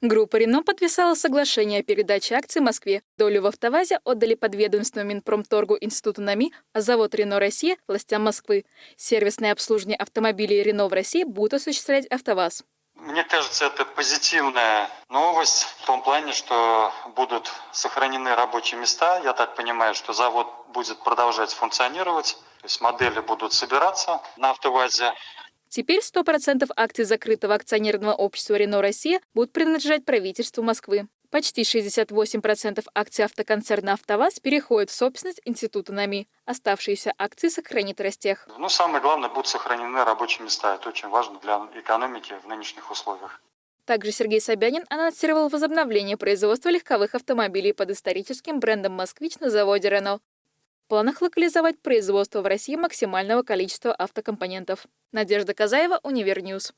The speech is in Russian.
Группа «Рено» подписала соглашение о передаче акций Москве. Долю в «АвтоВАЗе» отдали подведомственному Минпромторгу Институту НАМИ, а завод «Рено Россия» – властям Москвы. Сервисное обслуживание автомобилей «Рено» в России будет осуществлять «АвтоВАЗ». Мне кажется, это позитивная новость в том плане, что будут сохранены рабочие места. Я так понимаю, что завод будет продолжать функционировать, то есть модели будут собираться на «АвтоВАЗе». Теперь 100% акций закрытого акционерного общества «Рено Россия» будут принадлежать правительству Москвы. Почти 68% акций автоконцерна «АвтоВАЗ» переходят в собственность Института НАМИ. Оставшиеся акции сохранит Ростех. Ну, самое главное, будут сохранены рабочие места. Это очень важно для экономики в нынешних условиях. Также Сергей Собянин анонсировал возобновление производства легковых автомобилей под историческим брендом «Москвич» на заводе «Рено». Планах локализовать производство в России максимального количества автокомпонентов. Надежда Казаева, Univer News.